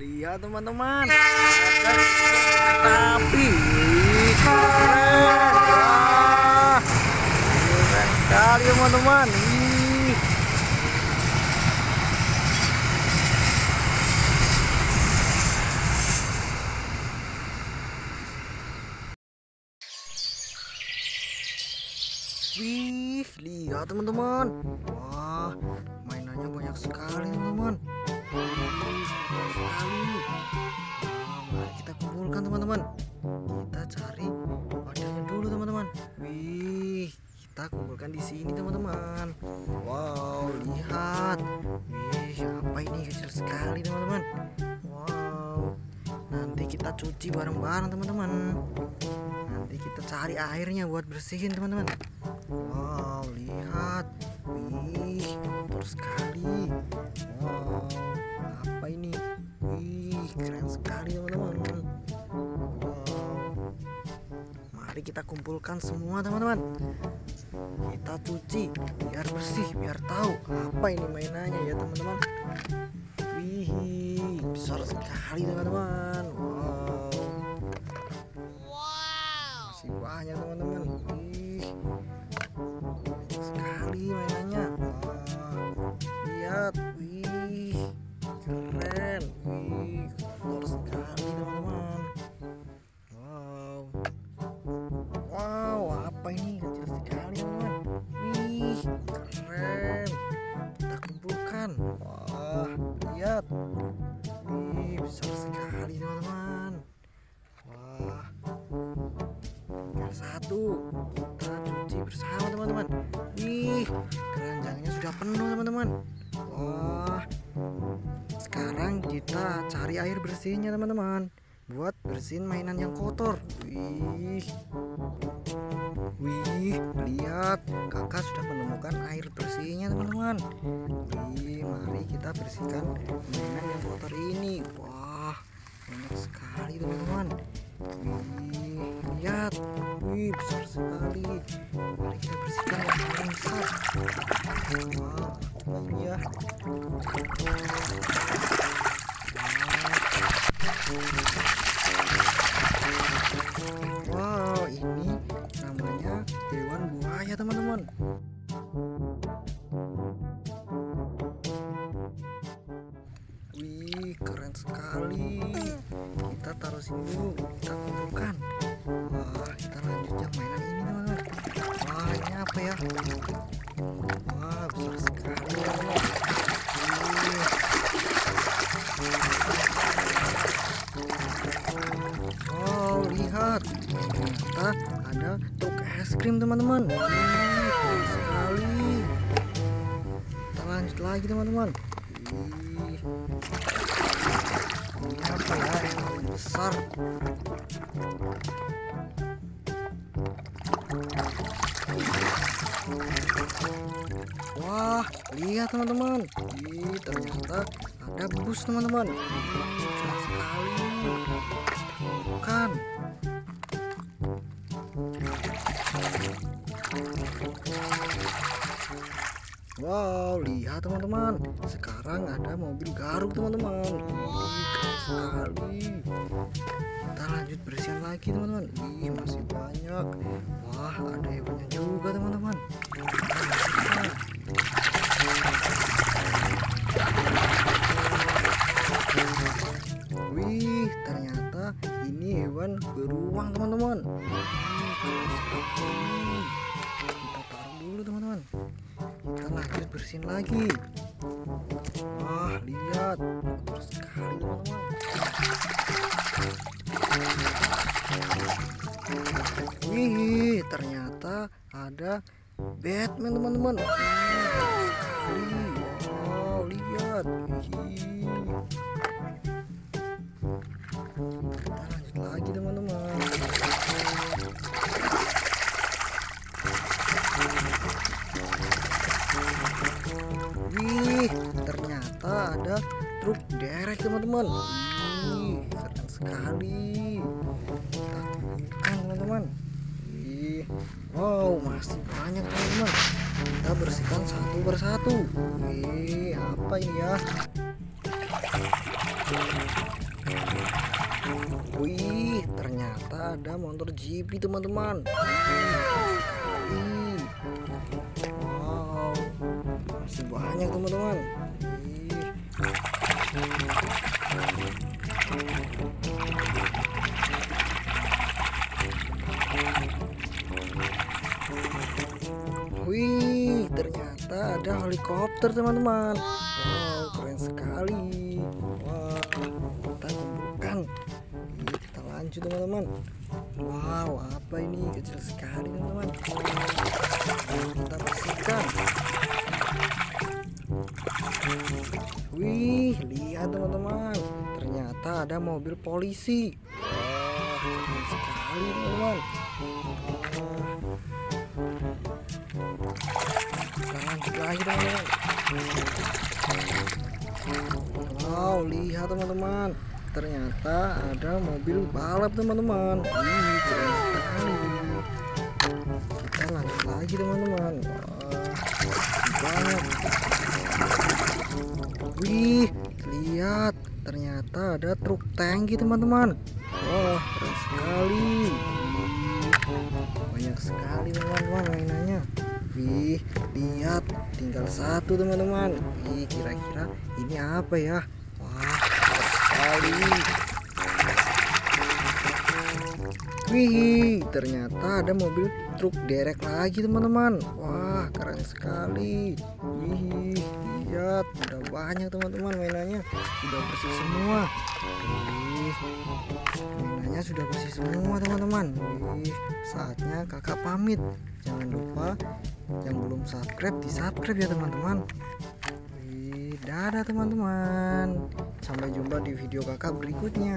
lihat teman-teman. Ada kereta api Wih, keren. Wah, keren sekali teman-teman. Wih, lihat teman-teman. Wah, cuci bareng-bareng teman-teman. Nanti kita cari airnya buat bersihin teman-teman. Wow, lihat. Wih, kotor sekali. Wow, apa ini? Wih, keren sekali teman-teman. Wow. Mari kita kumpulkan semua teman-teman. Kita cuci biar bersih, biar tahu apa ini mainannya ya teman-teman. Wih, besar sekali teman-teman. Wow. Masih banyak teman-teman. Keranjangnya sudah penuh teman-teman. Wah, sekarang kita cari air bersihnya teman-teman. Buat bersihin mainan yang kotor. Wih, wih, lihat. Kakak sudah menemukan air bersihnya teman-teman. Wih, mari kita bersihkan mainan yang kotor ini. Wah, banyak sekali teman-teman lihat. Wih, besar sekali. Mari kita bersihkan yang besar. Wah, ini ya. Wow, ini namanya hewan buaya, teman-teman. Wih, keren sekali. Taruh sini dulu, kita kumpulkan. Wah, kita lanjut yang mainan ini teman-teman. Wah, ini apa ya? Wah, besar sekali. Wih. Wow, lihat. Ternyata ada truk es krim teman-teman. Sekali. Kita lanjut lagi teman-teman. Apa ya yang besar? Wah, lihat teman-teman. Ternyata ada bus teman-teman. Besar sekali. Bukan. Wow, lihat teman-teman. Sekarang ada mobil garuk teman-teman. Sekali. Kita lanjut bersihan lagi teman-teman. Wih, masih banyak. Wah, ada hewannya juga teman-teman. Wih, ternyata ini hewan beruang teman-teman. Kita taruh dulu teman-teman kita lanjut bersihin lagi wah lihat. Kotor sekali teman-teman. Wih ternyata ada Batman teman-teman. Wow. Lihat. Kita lanjut lagi teman-teman truk derek teman-teman. Hmm, keren sekali. Kita teman-teman. Wow masih banyak teman-teman. Kita bersihkan satu persatu. Wih, apa ini ya? Wih, ternyata ada motor GP teman-teman. Wow, masih banyak teman-teman. Ih. Wih, ternyata ada helikopter teman-teman. Wow, keren sekali. Wah, kita kumpulkan. Kita lanjut teman-teman. Wow, apa ini? Kecil sekali teman-teman. Kita bersihkan. Lihat teman-teman. Ternyata ada mobil polisi. Wah, keren sekali teman-teman. Kita lanjut lagi teman-teman wow lihat teman-teman ternyata ada mobil balap teman-teman Wih, keren sekali kita lanjut lagi teman-teman wah banyak wih ada truk tangki teman-teman wah keren sekali banyak sekali teman-teman mainannya Wih, lihat tinggal satu teman-teman. Wih, kira-kira ini apa ya? Wah, sekali. Wih, ternyata ada mobil truk derek lagi teman-teman. Wah, keren sekali. Wih, lihat, udah banyak teman-teman mainannya. Udah bersih semua. Wih, mainannya sudah bersih semua teman-teman. Wih, saatnya kakak pamit. Jangan lupa yang belum subscribe di subscribe ya teman-teman. Wih, dadah teman-teman. Sampai jumpa di video kakak berikutnya.